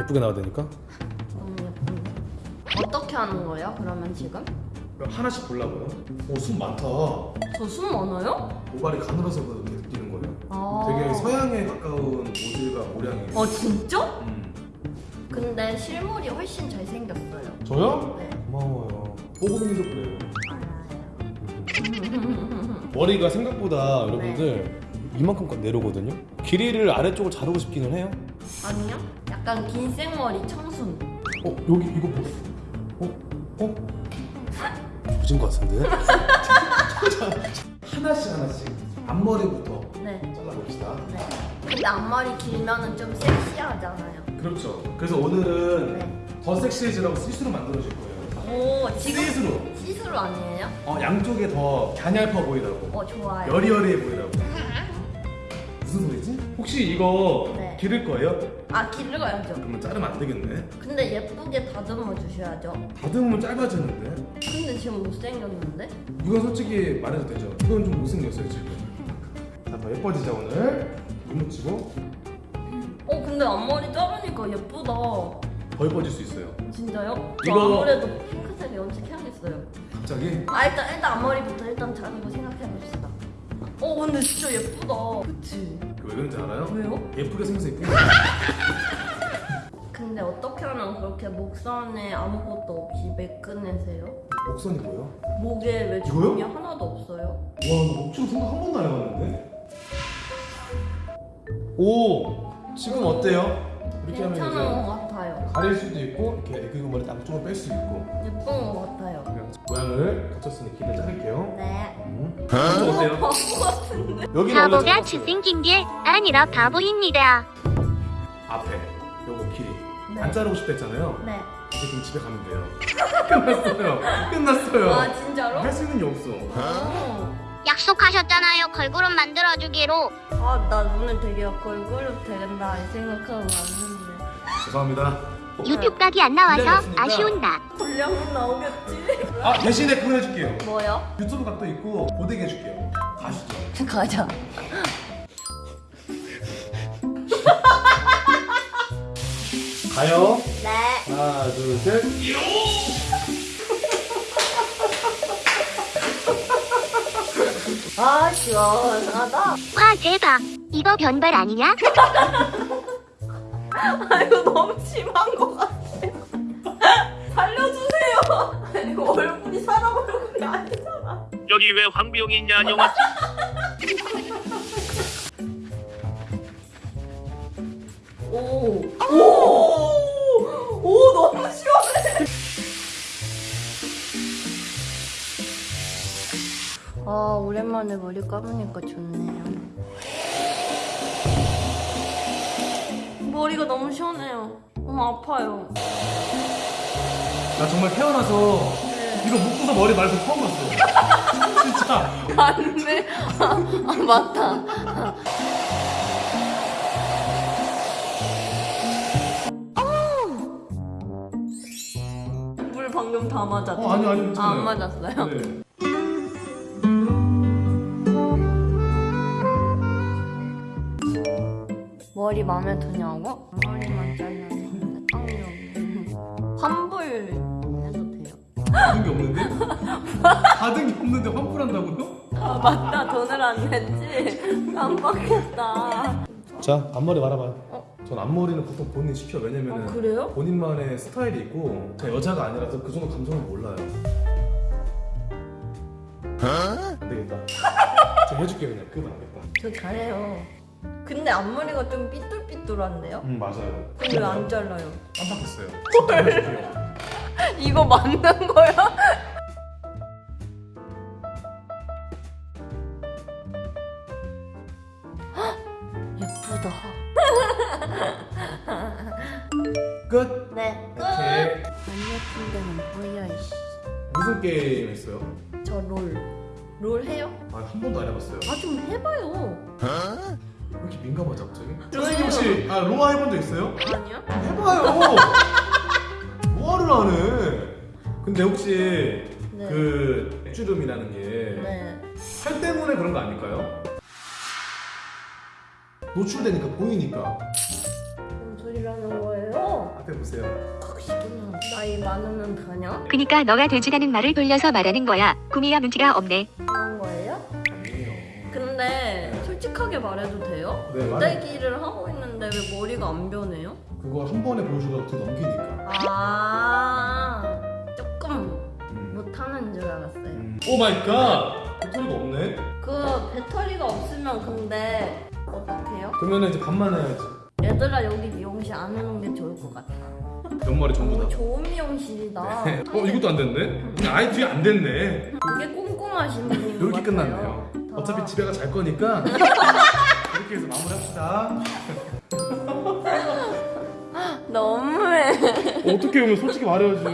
예쁘게 나와야 되니까 너무 예쁜데. 어떻게 하는 거예요? 그러면 지금? 그럼 하나씩 골라봐요 오숨 많다 저 숨 많아요? 모발이 가늘어서 그렇게 느끼는 거예요 아. 되게 서양에 가까운 모질과 모량이에요 어 진짜? 음. 근데 실물이 훨씬 잘생겼어요. 저요? 네. 고마워요 뽀금이도 그래요 알아요. 머리가 생각보다 여러분들 네. 이만큼까지 내려오거든요 길이를 아래쪽으로 자르고 싶기는 해요 아니요? 약간 긴 생머리 청순. 어 여기 이거 뭐 어? 어? 조진 것 같은데? 하나씩 하나씩 앞머리부터 네. 잘라봅시다 네. 근데 앞머리 길면은 좀 섹시하잖아요. 그렇죠 그래서 오늘은 네. 더 섹시해지라고 시스루 만들어줄 거예요 오 지금 시스루 시스루 아니에요? 어, 양쪽에 더 갸냘파 보이라고 어 좋아요. 여리여리해 보이라고 무슨 소리지? 혹시 이거 네. 기를 거예요? 아 길러야죠. 그러면 자르면 안 되겠네 근데 예쁘게 다듬어 주셔야죠. 다듬으면 짧아지는데 근데 지금 못생겼는데? 이건 솔직히 말해도 되죠 이건 좀 못생겼어요 지금 자, 더 예뻐지자 오늘 눈 묻히고 어 근데 앞머리 자르니까 예쁘다. 더 예뻐질 수 있어요 진짜요? 저 이거- 아무래도 핑크색 염색해야겠어요. 갑자기 아 일단 일단 앞머리부터 일단 자르고 생각해 봅시다. 어 근데 진짜 예쁘다. 그치? 왜 그런지 알아요? 왜요? 예쁘게 생겨서 근데 어떻게 하면 그렇게 목선에 아무것도 없이 매끈해세요? 목선이 뭐예요? 목에 왜? 주름이 하나도 없어요? 와나 목줄 생각 한 번도 안 해봤는데 오 지금 어때요? 이렇게 하면 같아요. 가릴 수도 있고 이렇게 애교 머리 양쪽으로 뺄수 있고 예쁜 것 같아요. 그냥 모양을 갖췄으니 길을 자를게요 네. 음. 이쪽 어때요? 바보 같은데? 여기는 원래 바보가. 잘생긴 게 아니라 바보입니다. 앞에 요거 길이 네. 안 자르고 싶다 했잖아요 네. 이제 그럼 집에 가면 돼요 끝났어요 끝났어요 아 진짜로? 할 수 있는 게 없어 오. 약속하셨잖아요. 걸그룹 만들어주기로. 아나 오늘 되게 걸그룹 되겠다 이 생각하고 왔는데 죄송합니다 유튜브 각이 안 나와서 기다렸습니다. 아쉬운다. 분량은 나오겠지? 아 대신에 그거 해줄게요 뭐요? 유튜브 각도 있고 고데기 해줄게요 가시죠 가자 가요 네 하나 둘 셋 아 시원하다 와 대박. 이거 변발 아니냐? 아 이거 너무 심한 것 같아 살려주세요 이거 얼굴이 사람 얼굴이 아니잖아 여기 왜 황비용이 있냐 영화 오. 오. 오, 너무 시원해. 아, 오랜만에 머리 감으니까 좋네요. 머리가 너무 시원해요. 너무 아파요. 나 정말 태어나서 이거 묶고서 머리 말고 처음 봤어 진짜 맞네. 아, 아, 맞다. 물 방금 다 맞았죠? 어 아니 아니 아, 괜찮아요 안 맞았어요? 네. 머리 마음에 드냐고? 머리만 잘랐는데 땀이 없네. 환불 해도 돼요? 받은 게 없는데? 받은 게 없는데 환불한다고요? 아 맞다 돈을 안 냈지? 깜빡했다 자 앞머리 말아봐요 어? 전 앞머리는 보통 본인 시켜 왜냐면은 아 그래요? 본인만의 스타일이 있고 제가 여자가 아니라서 그 정도 감성을 몰라요 안 되겠다 제가 해줄게 그냥 그거 안 되겠다 저 잘해요 근데 앞머리가 좀 삐뚤삐뚤한데요? 음 맞아요 근데 왜안 잘라요? 깜빡했어요 해줄게요 이거 맞는 거야? 헉, 예쁘다 끝 네 끝! 오케이 안 예쁜 데는 뭐야 이씨 무슨 게임 했어요? 저 롤. 롤 해요? 아 한 번도 안 해봤어요 아 좀 해봐요. 왜 이렇게 민감하지 갑자기? 선생님 혹시 아 로아 해본 적 있어요? 아니요? 해봐요 로아를 안 해. 근데 혹시 네. 그 주름이라는 게 네. 살 때문에 그런 거 아닐까요? 노출되니까 보이니까 그럼 저 소리라는 거예요? 앞에 보세요. 그러시구나. 나이 많으면 되냐? 그니까 너가 돼지라는 말을 돌려서 말하는 거야. 구미야 눈치가 없네. 솔직하게 말해도 돼요? 네. 고데기를 하고 있는데 왜 머리가 안 변해요? 그거 한 번에 보여주다가 두 넘기니까. 아 조금 음. 못하는 줄 알았어요. 음. oh my God! 배터리가 없네? 그 배터리가 없으면 근데 어떡해요? 그러면 이제 반만 해야지. 얘들아 여기 미용실 안 오는 게 좋을 것 같아. 옆머리 전부 어, 다. 좋은 미용실이다. 어 이것도 안 됐네? 아예 뒤에 안 됐네. 되게 꼼꼼하신 분인 것 이렇게 같아요. 끝났네요. 어차피 집에 가잘 거니까 이렇게 해서 마무리합시다. 너무해. 어떻게 보면 솔직히 말해야지.